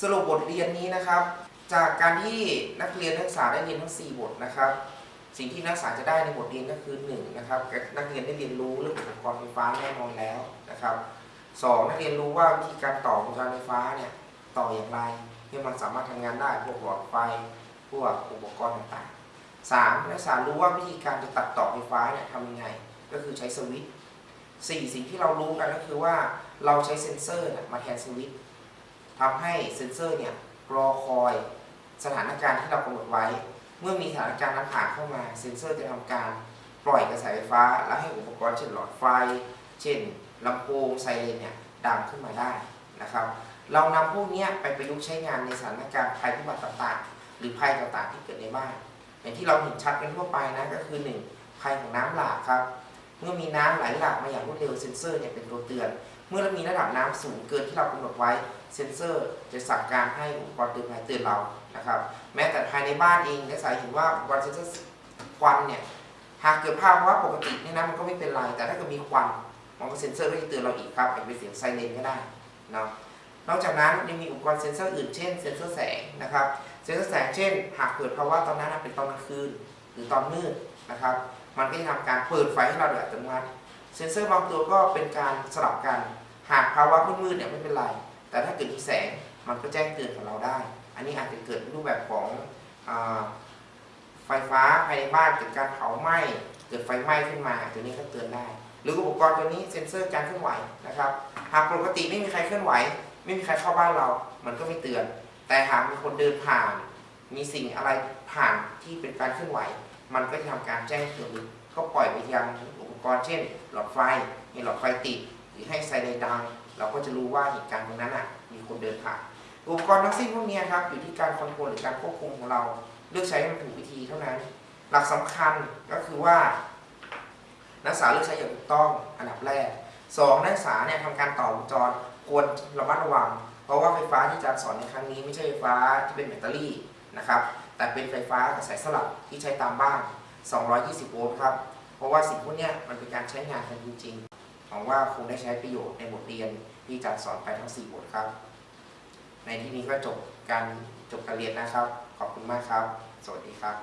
สรุปบทเรียนนี้นะครับ จากการที่นักเรียนนักศึกษาได้เรียนทั้ง 4 บทนะครับ สิ่งที่นักศึกษาจะได้ในบทเรียนก็คือ1นะครับนักเรียนได้เรียนรู้เรื่องอุปกรณ์ไฟฟ้าแน่นอนแล้วนะครับสองนักเรียนรู้ว่าวิธีการต่อวงจรไฟฟ้าเนี่ยต่ออย่างไรให้มันสามารถทำงานได้พวกหลอดไฟพวกอุปกรณ์ต่างๆสามนักศึกษารู้ว่าวิธีการจะตัดต่อไฟฟ้าเนี่ยทำยังไง ก็คือใช้สวิตช์สี่สิ่งที่เรารู้กันก็คือว่าเราใช้เซ็นเซอร์มาแทนสวิตช์ทำให้เซ็นเซอร์เนี่ยรอคอย สถานการณ์ที่เรากำหนดไว้ เมื่อมีสถานการณ์นั้นผ่านเข้ามาเซ็นเซอร์จะทำการปล่อยกระแสไฟฟ้า และให้อุปกรณ์เช่นหลอดไฟ เช่นลำโพงไซเรนเนี่ยดังขึ้นมาได้นะครับ เรานำพวกนี้ไปประยุกต์ใช้งานในสถานการณ์ภัยพิบัติต่างๆ หรือภัยต่างๆที่เกิดในบ้านอย่างที่เราเห็นชัดกันทั่วไปนะก็คือ 1 ภัยของน้ำหลากครับ เมื่อมีน้ำไหลหลากมาอย่างรวดเร็วเซ็นเซอร์เนี่ยเป็นตัวเตือน เมื่อเรามีระดับน้ำสูงเกินที่เรากำหนดไว้เซ็นเซอร์จะสั่งการให้อุปกรณ์เตือนภัยเตือนเรานะครับแม้แต่ภายในบ้านเองนักศึกษาเห็นว่าอุปกรณ์เซ็นเซอร์ควันเนี่ยหากเกิดภาวะปกติเนี่ยนะมันก็ไม่เป็นไรแต่ถ้าเกิดมีควันมันก็เซ็นเซอร์ก็จะเตือนเราอีกครับอาจจะเป็นเสียงไซเรนก็ได้เนาะนอกจากนั้นยังมีอุปกรณ์เซ็นเซอร์อื่นเช่นเซ็นเซอร์แสงนะครับเซ็นเซอร์แสงเช่น หากเกิดภาวะตอนนั้นเป็นตอนกลางคืน หรือตอนมืดนะครับ มันก็จะทำการเปิดไฟให้เราโดยอัตโนมัติ เซ็นเซอร์บางตัวก็เป็นการสลับกัน หากภาวะมืดๆเนี่ยไม่เป็นไร แต่ถ้าเกิดมีแสงมันก็แจ้งเตือนกับเราได้ อันนี้อาจจะเกิดรูปแบบของอไฟฟ้าภายในบ้านเกิดการเผาไหม้ เกิดไฟไหม้ขึ้นมาตัวนี้ก็เตือนได้ หรืออุปกรณ์ตัวนี้เซ็นเซอร์การเคลื่อนไหวนะครับ หากปกติไม่มีใครเคลื่อนไหว ไม่มีใครเข้าบ้านเรา มันก็ไม่เตือน แต่หากมีคนเดินผ่าน มีสิ่งอะไรผ่านที่เป็นการเคลื่อนไหว มันก็จะทำการแจ้งเตือนก็ปล่อยไปยังอุปกรณ์เช่น หลอดไฟมีหลอดไฟติดหรือให้ไซเรนดัง เราก็จะรู้ว่าเหตุการณ์ตรงนั้นอะมีคนเดินผ่านอุปกรณ์ทั้งสิ้นพวกนี้ครับอยู่ที่การคอนโทรลหรือการควบคุมของเรา เลือกใช้ให้มันถูกวิธีเท่านั้น หลักสำคัญก็คือว่า นักศึกษาเลือกใช้อย่างถูกต้องอันดับแรกสองนักศึกษาเนี่ยทำการต่อวงจรควรระมัดระวัง เพราะว่าไฟฟ้าที่อาจารย์สอนในครั้งนี้ไม่ใช่ไฟฟ้าที่เป็นแบตเตอรี่ นะครับ แต่เป็นไฟฟ้ากระแสสลับที่ใช้ตามบ้าน 220 โวลต์ครับ เพราะว่าสิ่งพวกนี้มันเป็นการใช้งานกันจริงๆหวังว่าคงได้ใช้ประโยชน์ในบทเรียนที่อาจารย์สอนไปทั้ง 4 บทครับ ในที่นี้ก็จบการจบการเรียนนะครับ ขอบคุณมากครับ สวัสดีครับ